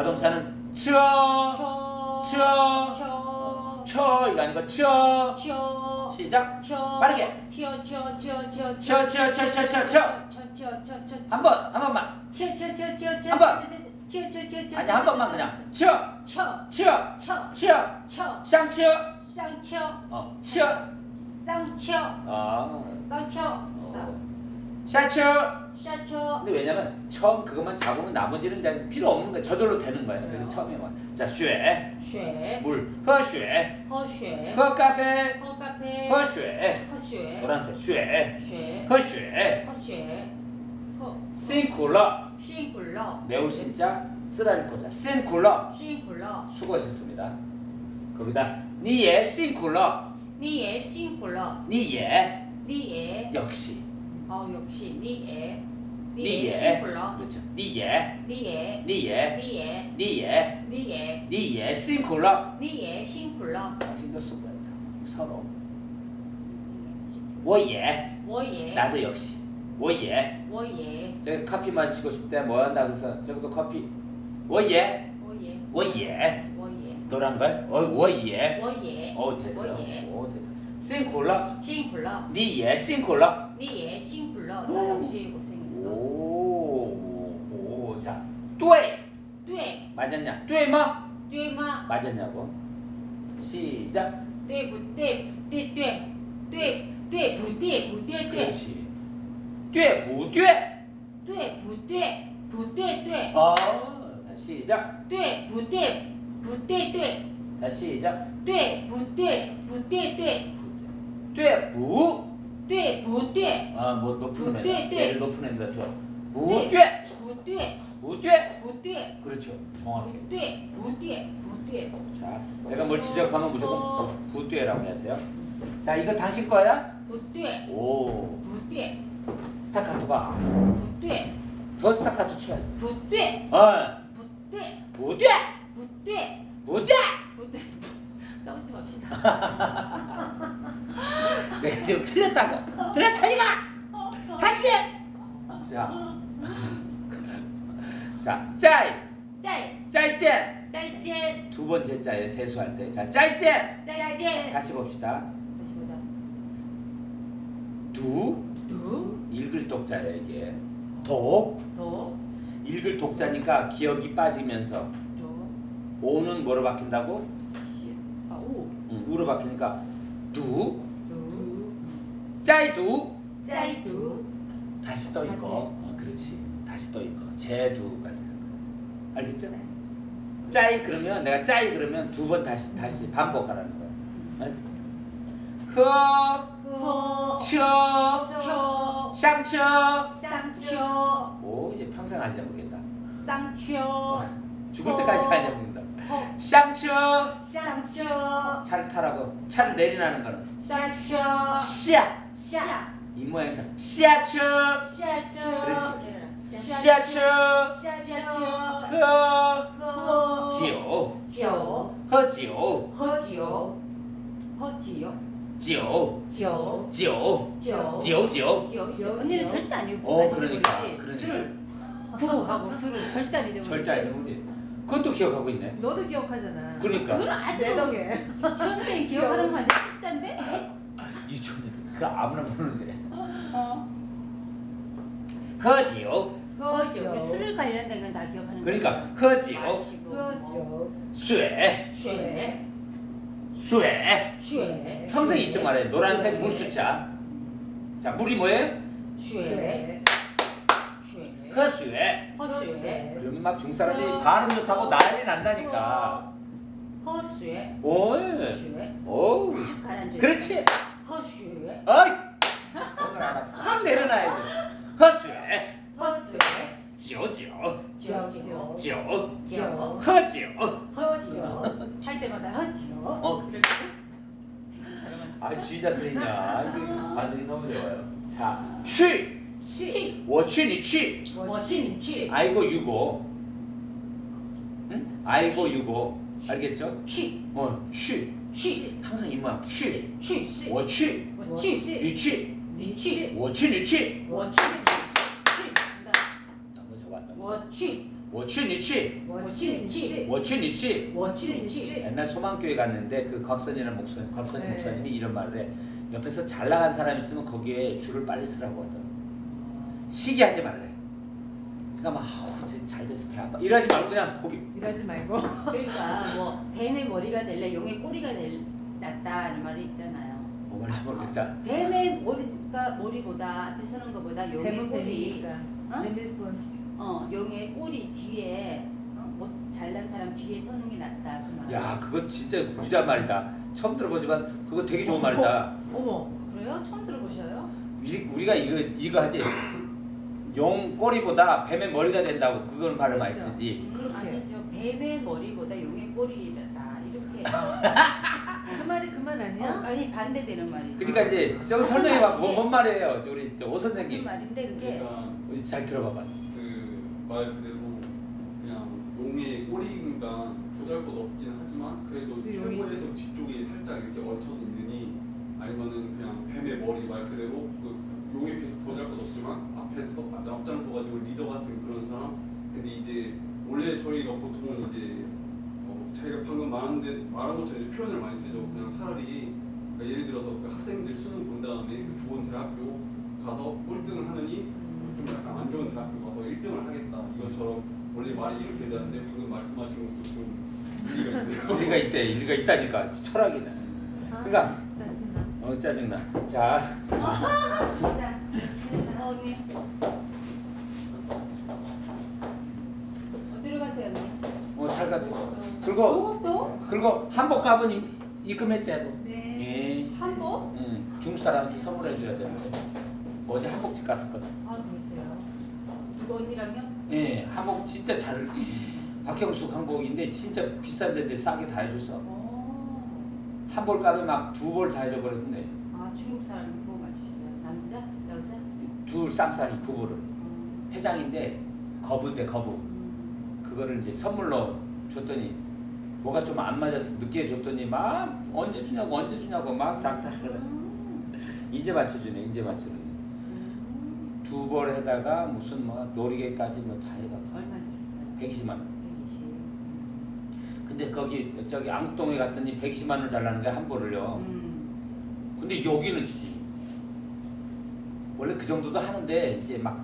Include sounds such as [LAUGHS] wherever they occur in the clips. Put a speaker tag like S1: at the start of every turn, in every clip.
S1: 자동차는 쳐, 쳐,
S2: 쳐,
S1: 쳐 이거 아니고 쳐.
S2: 쳐,
S1: 시작.
S2: 쳐,
S1: 빠르게.
S2: 쳐, 쳐, 쳐, 쳐,
S1: 쳐, 쳐, 쳐, 쳐, 쳐, 쳐.
S2: 쳐, 쳐, 쳐, 쳐,
S1: 한 번, 한 번만.
S2: 쳐, 쳐, 쳐, 쳐, 쳐,
S1: 한 번.
S2: 쳐, 쳐, 쳐, 쳐,
S1: 아니 한 번만 그냥 쳐,
S2: 쳐,
S1: 쳐,
S2: 쳐,
S1: 쳐,
S2: 쳐,
S1: 쌍쳐.
S2: 쌍쳐,
S1: 어, 쳐.
S2: 쌍쳐,
S1: 아,
S2: 쌍쳐,
S1: 어. 샤쳐.
S2: 샤쳐.
S1: 근데 왜냐면 처음 그것만 잡으면 나머지는 이제 필요 없는 거야. 저절로 되는 거야. 그래서 어. 처음에만 자 쉐, 쉐물. 허쉐.
S2: 허쉐.
S1: 허카페.
S2: 허카페.
S1: 허쉐.
S2: 허쉐.
S1: 노란색 쉐,
S2: 쉐.
S1: 허쉐.
S2: 허쉐.
S1: 辛苦了.
S2: 辛苦了.
S1: 매울 신자 쓰라릴 고자. 辛苦了.
S2: 辛苦了.
S1: 수고하셨습니다. 거기다 你也辛苦了.
S2: 你也辛苦了.
S1: 你也
S2: 你也
S1: 역시.
S2: 어 역시 你也. 你也. 불러.
S1: 그렇죠. 你也.
S2: 你也.
S1: 你也.
S2: 你也.
S1: 你也.
S2: 你也.
S1: 你也. 辛苦了.
S2: 你也. 辛苦了.
S1: 당신도 수고했다 서로.
S2: 我也我也
S1: 나도 역시.
S2: 我也我也
S1: 저기 커피만 치고 싶대 뭐 한다 그래서 저기도 커피. 我也我也我也 노란 걸? 어, 워예.
S2: 워예.
S1: 어, 됐어요. 어, 됐어. 싱콜라.
S2: 싱콜라.
S1: 니예
S2: 싱콜라. 니예 싱 동시에 고생했어.
S1: 오, 오, 자,
S2: 뚜에. 뚜에.
S1: 맞았냐?
S2: 뚜에마? 뚜에마.
S1: 맞았냐고. 시작.
S2: 뚜에 부뚜에 뚜에 뚜에 뚜에 뚜에 부뚜에 부뚜에 뚜에.
S1: 그렇지. 뚜에
S2: 부뚜에. 뚜에 부뚜에 부뚜에 뚜에.
S1: 어. 다시 시작.
S2: 뚜에 부뚜에 부뚜에 뚜에.
S1: 다시 시작.
S2: 뚜에 부뚜에
S1: 부뚜에 뚜에. 뚜에 부.
S2: 부퇴 부퇴
S1: 아뭐 높은
S2: 부퇴,
S1: 애
S2: 부퇴.
S1: 얘를 높은 애
S2: 같죠?
S1: 부퇴
S2: 부퇴
S1: 부퇴
S2: 부퇴
S1: 그렇죠. 정확해.
S2: 부퇴 부퇴 부퇴
S1: 자 내가 뭘 지적하면 무조건 부퇴라고 하세요. 자 이거 당신 거야?
S2: 부퇴
S1: 오.
S2: 부퇴
S1: 스타카토가.
S2: 부퇴
S1: 더 스타카토 쳐야
S2: 부퇴
S1: 어.
S2: 부퇴
S1: 부퇴
S2: 부퇴
S1: 부퇴
S2: 부퇴 싸우지 맙시다. [LAUGHS]
S1: 내가 지금 틀렸다고. 틀렸다니까! 다시 해! 자. 자, 짜이!
S2: 짜이.
S1: 짜이째!
S2: 짜이째.
S1: 두 번째 짜예요 재수할 때자 짜이째!
S2: 짜이째.
S1: 다시 봅시다.
S2: 다시 보자. 두두.
S1: 읽을 독자예요 이게.
S2: 독독
S1: 읽을 독자니까 기억이 빠지면서 오는 뭐로 바뀐다고?
S2: 아, 오.
S1: 응, 우로 바뀌니까 두. 짜이두.
S2: 짜이두.
S1: 다시 떠 있고 어, 그렇지. 다시 떠 있고 제두가 되는 거. 알겠죠? 네. 짜이 그러면 내가 짜이 그러면 두 번 다시 다시 반복하라는 거야. 알겠죠?
S2: 허허.
S1: 샹쳐샹쳐오 이제 평생 안 잊어먹겠다.
S2: 쌍쳐 [LAUGHS]
S1: 죽을 때까지 안 잊어먹는다. 샹쳐.
S2: 샹쳐.
S1: 차를 타라고. 차를 내리라는 거는
S2: 샹쳐. 씨앗
S1: 이 모양에서
S2: 시아츄
S1: 그렇지.
S2: 시아츄
S1: 허 지오. 허지오.
S2: 허지오.
S1: 허지오. 지오.
S2: 지오.
S1: 지오. 지오.
S2: 지오 언니는 절대 안 읽고
S1: 어 그러니까 그러니까.
S2: 하고 술은 절대 안 잊어버려
S1: 절대 안 잊어버려 그것도 기억하고 있네.
S3: 너도 기억하잖아.
S1: 그러니까.
S2: 그걸 아직도
S3: 내 덕에.
S2: 기억하는 거 아니야? [LAUGHS] 숫자인데?
S1: 유치원이다. 그 아무나 부르는데.
S2: 어.
S1: 허지요.
S2: 허지요. 그 술을 관련된 건 다 기억하는
S1: 그러니까
S2: 허지요.
S3: 허지요.
S1: 쇠.
S2: 쇠.
S1: 쇠.
S2: 쇠.
S1: 평생 잊지 말아요. 노란색 쇠. 물 숫자. 자, 물이 뭐예요?
S2: 쇠.
S1: 허쇠.
S2: 허쇠.
S1: 그러면 막 중사람이 어. 발음 좋다고 난리 난다니까.
S2: 허쇠.
S1: 오.
S2: 허쇠. 오.
S1: 그렇지.
S2: 허쇠.
S1: 어이! 오늘 하나 확 내려놔야 돼.
S2: 허수에. 허수에.
S1: 지오지오 지오지오
S2: 지오 지오
S1: 허지오
S2: 허지오 탈 때마다 허지오
S1: 어.
S2: 그렇게
S1: 아 주의자 선생님이야. 이거 반응이 너무 좋아요. 자 취!
S2: 취!
S1: 워취니 취!
S2: 워취니 취!
S1: 아이고 유고. 응? 아이고 유고. 알겠죠?
S2: 쉬.
S1: 어, 쉬.
S2: 쉬.
S1: 항상
S2: 입만 쉬.
S1: 쉬. 워취.
S2: 워취. 유취.
S1: 유취. 워취 유취. 워취.
S2: 워취.
S1: 워치니치
S2: 워치니치
S1: 워치니치
S2: 워치니치
S1: 옛날 소망교회 갔는데 그 곽선이라는 목사님 곽선
S2: 네.
S1: 목사님이 이런 말을 해 옆에서 잘 나간 사람 있으면 거기에 줄을 빨리 쓰라고 하더라고 시기하지 말래 그러니까 막 아우 잘 돼서 배 아파. 이러지 말고 그냥 거기
S3: 일하지 말고. [LAUGHS]
S2: 그러니까 뭐 뱀의 머리가 될래 용의 꼬리가 될 낫다는 말이 있잖아요.
S1: 뭐 말인지 모르겠다.
S2: 뱀의 머리가 머리보다 앞에 서는 것보다 용의
S3: 뱀은
S2: 꼬리
S3: 뱀이니까.
S2: 어?
S3: 뿐.
S2: 어 용의 꼬리 뒤에 어, 뭐 잘난 사람 뒤에 서는 게 낫다 그 말.
S1: 야 그거 진짜 구리란 말이다. 처음 들어보지만 그거 되게 좋은 말이다.
S3: 어머.
S2: 그래요? 처음 들어보셔요?
S1: 우리, 우리가 이거 이거 하지. 용 꼬리보다 뱀의 머리가 된다고 그건 발음 많이
S3: 그렇죠.
S1: 쓰지.
S3: 그렇게.
S2: 아니죠. 뱀의 머리보다 용의 꼬리다 이렇게. [LAUGHS]
S3: 그 말이 그말
S2: 어,
S3: 아니야?
S2: 아니 반대되는 말이죠.
S1: 그러니까 이제 저기 설명해봐. 뭐, 뭔 말이에요? 우리
S2: 무슨
S1: 선생님.
S2: 말인데 그게
S4: 그러니까
S1: 우리 잘 들어봐 봐.
S4: 그 말 그대로 그냥 용의 꼬리니까 보잘것 없긴 하지만 그래도
S3: 그
S4: 최고에서 뒤쪽이 살짝 이렇게 얹혀서 있느니 아니면은 그냥 뱀의 머리 말 그대로 그 용에 비해서 보잘 것 없지만 앞에서 앞장 서 가지고 리더 같은 그런 사람 근데 이제 원래 저희가 보통은 이제 어, 자기가 방금 말한데 말한 것처럼 이제 표현을 많이 쓰죠 그냥 차라리 그러니까 예를 들어서 그 학생들 수능 본 다음에 그 좋은 대학교 가서 꼴등을 하느니 좀 약간 안 좋은 대학교 가서 1등을 하겠다 이것처럼 원래 말이 이렇게 되는데 방금 말씀하신 것도 좀 일리가 있네요. [LAUGHS]
S1: 일리가 있대. 일리가 있다니까. 철학이네. 그러니까
S3: 짜증나.
S1: 어 짜증나. 자
S2: 어, 언니 어디로 가세요 언니?
S1: 어, 잘 가지. 그리고
S2: 또? 또?
S1: 그리고 한복 입- 입금했대도.
S3: 네.
S1: 예.
S2: 한복?
S1: 응. 중국 사람한테 선물해 줘야 되는데. 어제 한복집 갔었거든.
S2: 아 그러세요. 누구 언니랑요?
S1: 예. 한복 진짜 잘. 박형숙 한복인데 진짜 비싼 데인데 싸게 다 해줬어.
S2: 어.
S1: 한벌 값에 막두벌다 해줘버렸는데
S2: 아 중국 사람 뭐 맞추셨어요? 남자? 여자?
S1: 둘 쌍쌍이 부부를
S2: 음.
S1: 회장인데 거부인데 거부.
S2: 음.
S1: 그거를 이제 선물로 줬더니 뭐가 좀 안 맞아서 늦게 줬더니 막 언제 주냐고 언제 주냐고 막 장난을
S2: 음.
S1: 이제 맞춰주네 이제 맞춰주네
S2: 음.
S1: 두벌 해다가 무슨 뭐 놀이개까지 뭐 다 해가지고
S2: 얼마 주셨어요?
S1: 120만 원
S2: 120. 음.
S1: 근데 거기 저기 안국동에 갔더니 120만 원 달라는 거야 한 벌을요
S2: 음.
S1: 근데 여기는 주지 원래 그 정도도 하는데 이제 막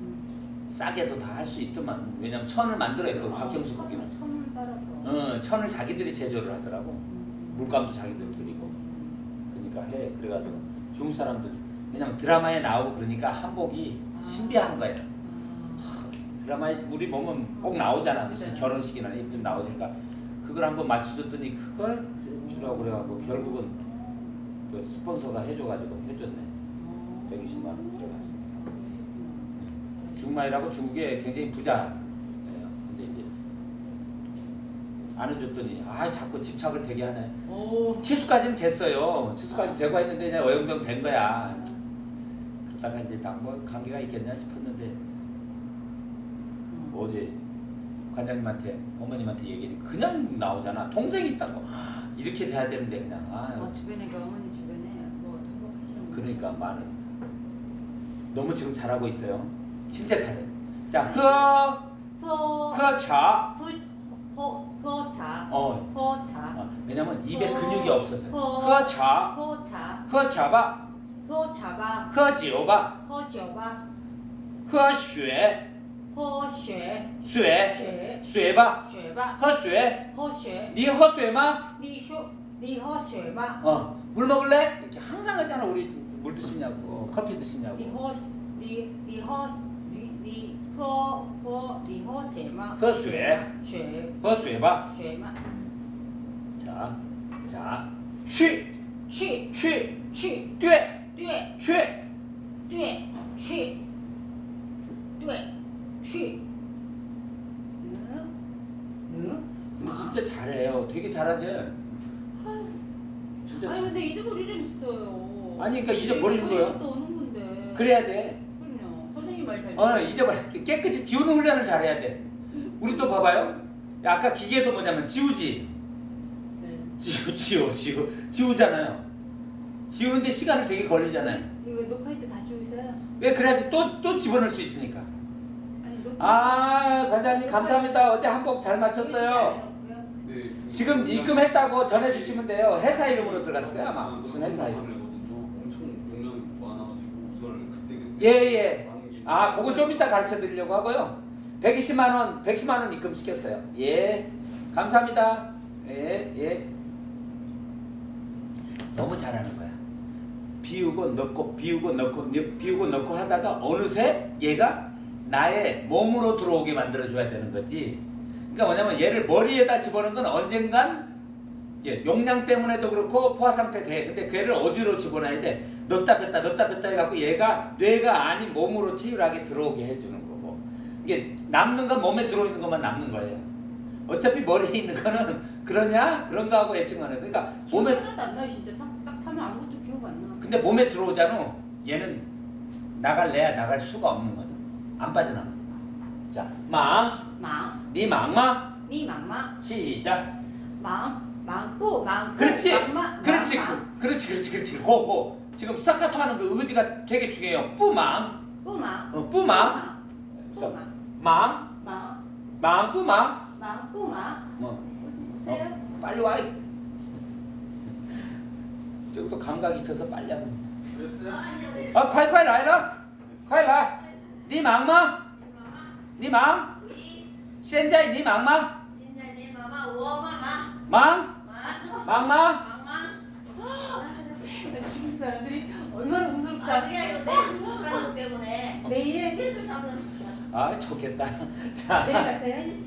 S2: 음.
S1: 싸게도 다 할 수 있더만 왜냐면 천을 만들어요 그 박형수
S2: 아,
S1: 거기는
S2: 천을 빨아서.
S1: 어 천을 자기들이 제조를 하더라고
S2: 음.
S1: 물감도 자기들 드리고
S2: 음.
S1: 그러니까 해 그래가지고 중국 사람들 그냥 드라마에 나오고 그러니까 한복이
S2: 아.
S1: 신비한 거야
S2: 아.
S1: 드라마에 우리 보면 꼭 나오잖아 무슨
S2: 네.
S1: 결혼식이나 이쁜 나오니까 그걸 한번 맞춰줬더니 그걸 주라고 그래갖고 결국은 그 스폰서가 해줘가지고 해줬네
S2: 어.
S1: 120만 원 들어갔어
S2: 음.
S1: 중마이라고 중국에 굉장히 부자예요 근데 이제 안 해줬더니 아 자꾸 집착을 되게 하네
S2: 오.
S1: 치수까지는 됐어요 치수까지 제거했는데 이제 어영병 된 거야
S2: 음.
S1: 그러다가 이제 나뭐 관계가 있겠냐 싶었는데
S2: 음.
S1: 어제 관장님한테 어머님한테 얘기하니 그냥 나오잖아 동생이 있다고 이렇게 돼야 되는데 그냥 아
S2: 어, 주변에 그 어머니 주변에 뭐 행복하시는 분
S1: 그러니까? 많은 너무 지금 잘하고 있어요 진짜 잘해 자
S2: 허.
S1: 허허차
S2: 허. 허. 허차.
S1: 어
S2: 허차.
S1: 어, 왜냐면 입에
S2: 허.
S1: 근육이 없어서
S2: 허.
S1: 허차
S2: 허차.
S1: 허차바
S2: 허차바.
S1: 허지오바
S2: 허셔바.
S1: 허쉐
S2: 喝血
S1: 쇠
S2: 血
S1: 水吧
S2: 血吧，
S1: 喝水
S2: 喝血。
S1: 你喝水吗
S2: 你说你喝血吗？
S1: 어 물 먹을래 이렇게 항상 하잖아 우리 물 드시냐고 어, 커피
S2: 你
S1: 드시냐고
S2: 喝你你喝你你喝喝你喝血吗？
S1: 喝水
S2: 血
S1: 喝水吧
S2: 血吗？
S1: 자, 자, 去
S2: 去
S1: 去
S2: 去
S1: 对
S2: 对
S1: 去
S2: 对去对 去。응? 응?
S1: 근데 진짜 잘해요 되게 잘하지 진짜
S2: 아니
S1: 잘...
S2: 근데 잊어버리랬어요.
S1: 아니, 그러니까 잊어버리는 거예요.
S2: 또 오는 건데.
S1: 그래야 돼
S2: 그럼요. 선생님 말 잘.
S1: 어, 잊어버려 깨끗이 지우는 훈련을 잘해야 돼 우리 또 봐봐요 야, 아까 기계도 뭐냐면 지우지
S2: 네.
S1: 지우 지우 지우 지우잖아요 지우는데 시간이 되게 걸리잖아요
S2: 이거 녹화할 때 다시 오세요.
S1: 왜 그래야지 또 또 집어넣을 수 있으니까
S2: 아
S1: 관장님 감사합니다. 어제 한복 잘 맞췄어요.
S4: 네, 그
S1: 지금 입금했다고 전해주시면 돼요. 회사 이름으로 들어갔어요 아마 무슨 회사 이름?
S4: 거든요 엄청 용량이 많아가지고 이걸 그때 그때
S1: 예예. 아 그거 좀 이따 가르쳐 드리려고 하고요. 120만 원 110만 원 입금 시켰어요. 예 감사합니다. 예 예. 너무 잘하는 거야. 비우고 넣고 비우고 넣고 비우고 넣고 하다가 어느새 얘가 나의 몸으로 들어오게 만들어 줘야 되는 거지. 그러니까 뭐냐면 얘를 머리에다 집어넣은 건 언젠간 예, 용량 때문에도 그렇고 포화 상태 돼. 근데 걔를 어디로 집어넣어야 돼? 넣다 뺐다 넣다 뺐다 해갖고 얘가 뇌가 아닌 몸으로 치열하게 들어오게 해주는 거고 이게 남는 건 몸에 들어있는 것만 남는 거예요. 어차피 머리에 [LAUGHS] 있는 거는 그러냐 그런가 하고 해. 그러니까
S2: 몸에 하나도 안 나요 진짜 딱, 딱 타면 아무것도 기억 안 나.
S1: 근데 몸에 들어오잖아. 얘는 나갈래야 나갈 수가 없는 거죠. 안 빠져나. 자, 망.
S2: 망.
S1: 네 망마.
S2: 네 망마.
S1: 시작.
S2: 망. 망고 망.
S1: 그렇지.
S2: 망마.
S1: 그렇지.
S2: 망,
S1: 그렇지. 그렇지. 그렇지. 고 고. 지금 스타카토 하는 그 의지가 되게 중요해요. 뿌망.
S2: 뿌망.
S1: 어, 뿌망.
S2: 뿌망.
S1: 망.
S2: 망.
S1: 망 뿌망.
S2: 망 뿌망.
S1: 뭐. 어, 네. 빨리 와. 저기도 감각이 있어서 빨리
S4: 하면. 어, 네.
S1: 아, 콰이콰이 라이라. 콰이 라이. 네 막마? 네 망? 센자이 네 막마? 망? 막마?
S2: 중국 사람들이 얼마나 우습다. 그냥 이거 내 중국 가는 것 때문에 내일 계속 잡는.
S1: 아 좋겠다. [LAUGHS] 자.
S2: 내일 가세요.